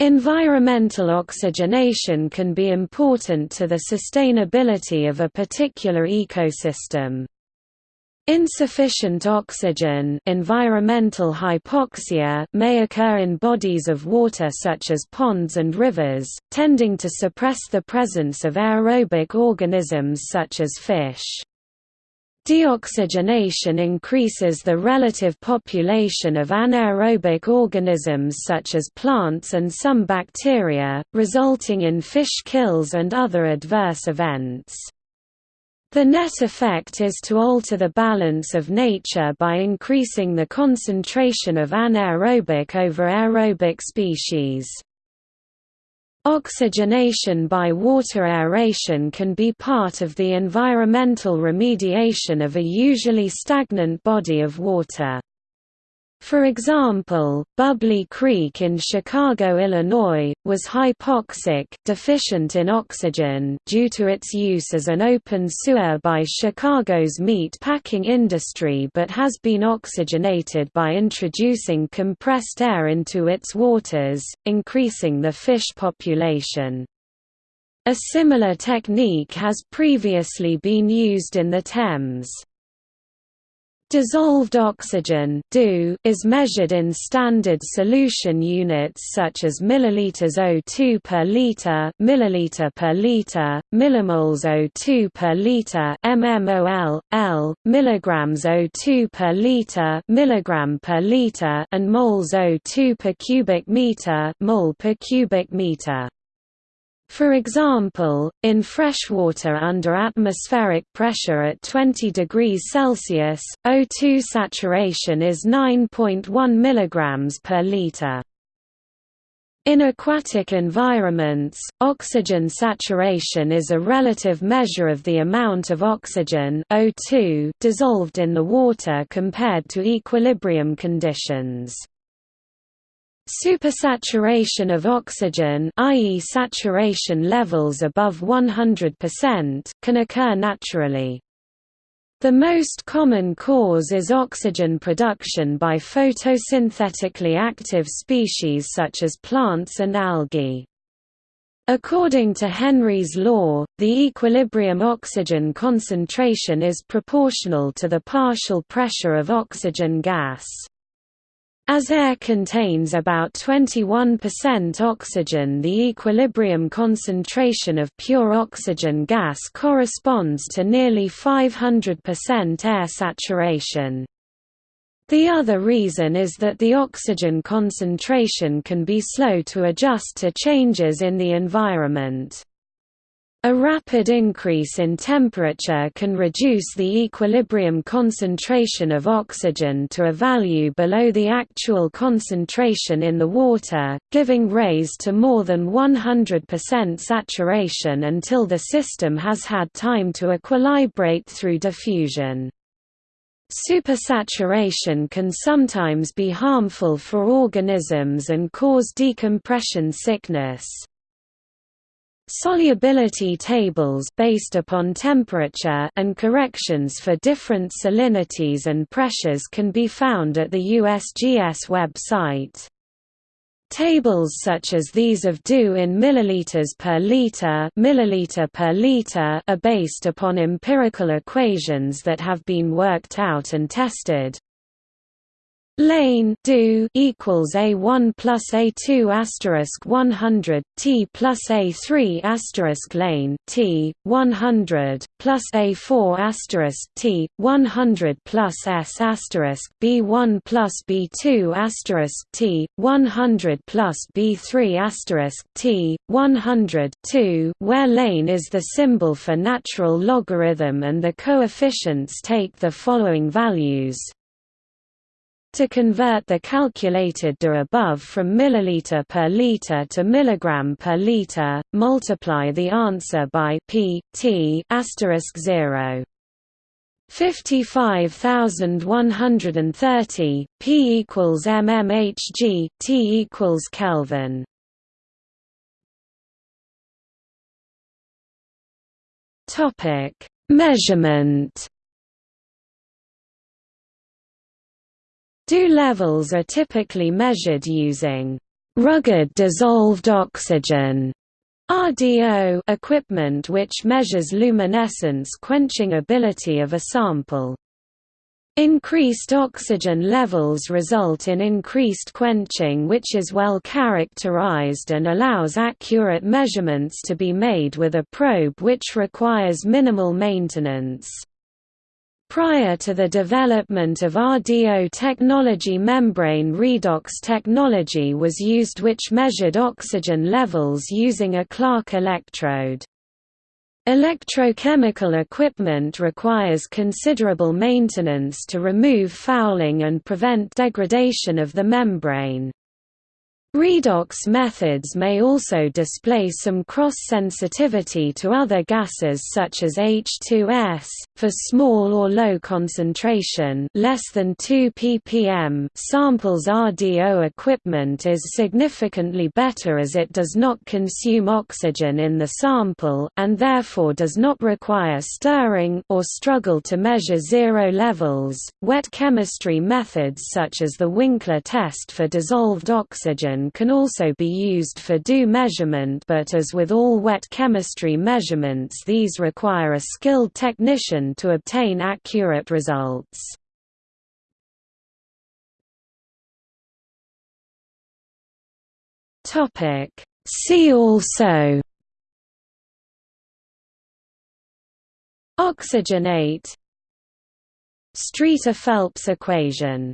Environmental oxygenation can be important to the sustainability of a particular ecosystem. Insufficient oxygen environmental hypoxia may occur in bodies of water such as ponds and rivers, tending to suppress the presence of aerobic organisms such as fish. Deoxygenation increases the relative population of anaerobic organisms such as plants and some bacteria, resulting in fish kills and other adverse events. The net effect is to alter the balance of nature by increasing the concentration of anaerobic over aerobic species. Oxygenation by water aeration can be part of the environmental remediation of a usually stagnant body of water. For example, Bubbly Creek in Chicago, Illinois, was hypoxic deficient in oxygen due to its use as an open sewer by Chicago's meat packing industry but has been oxygenated by introducing compressed air into its waters, increasing the fish population. A similar technique has previously been used in the Thames. Dissolved oxygen is measured in standard solution units such as milliliters O2 per liter, milliliter per liter, millimoles O2 per liter, mmol, L, milligrams O2 per liter, milligram per liter, and moles O2 per cubic meter, mole per cubic meter. For example, in freshwater under atmospheric pressure at 20 degrees Celsius, O2 saturation is 9.1 mg per liter. In aquatic environments, oxygen saturation is a relative measure of the amount of oxygen O2 dissolved in the water compared to equilibrium conditions. Supersaturation of oxygen i.e. saturation levels above 100% can occur naturally. The most common cause is oxygen production by photosynthetically active species such as plants and algae. According to Henry's law, the equilibrium oxygen concentration is proportional to the partial pressure of oxygen gas. As air contains about 21% oxygen the equilibrium concentration of pure oxygen gas corresponds to nearly 500% air saturation. The other reason is that the oxygen concentration can be slow to adjust to changes in the environment. A rapid increase in temperature can reduce the equilibrium concentration of oxygen to a value below the actual concentration in the water, giving rays to more than 100% saturation until the system has had time to equilibrate through diffusion. Supersaturation can sometimes be harmful for organisms and cause decompression sickness. Solubility tables based upon temperature and corrections for different salinities and pressures can be found at the USGS website. Tables such as these of DO in milliliters per liter, milliliter per liter are based upon empirical equations that have been worked out and tested. Lane do equals a one plus a two asterisk one hundred T plus a three asterisk lane T one hundred plus a four asterisk T one hundred plus S asterisk B one plus B two asterisk T one hundred plus B three asterisk T one hundred two where lane is the symbol for natural logarithm and the coefficients take the following values to convert the calculated DO above from milliliter per liter to milligram per liter, multiply the answer by p t asterisk 0. 55130 p equals mmHg t equals Kelvin. Topic: Measurement DO levels are typically measured using rugged dissolved oxygen RDO equipment which measures luminescence quenching ability of a sample. Increased oxygen levels result in increased quenching which is well characterized and allows accurate measurements to be made with a probe which requires minimal maintenance. Prior to the development of RDO technology membrane redox technology was used which measured oxygen levels using a Clark electrode. Electrochemical equipment requires considerable maintenance to remove fouling and prevent degradation of the membrane. Redox methods may also display some cross-sensitivity to other gases such as H2S, for small or low concentration less than 2 ppm samples RDO equipment is significantly better as it does not consume oxygen in the sample, and therefore does not require stirring or struggle to measure zero levels. Wet chemistry methods such as the Winkler test for dissolved oxygen can also be used for dew measurement but as with all wet chemistry measurements these require a skilled technician to obtain accurate results. See also Oxygenate Streeter-Phelps equation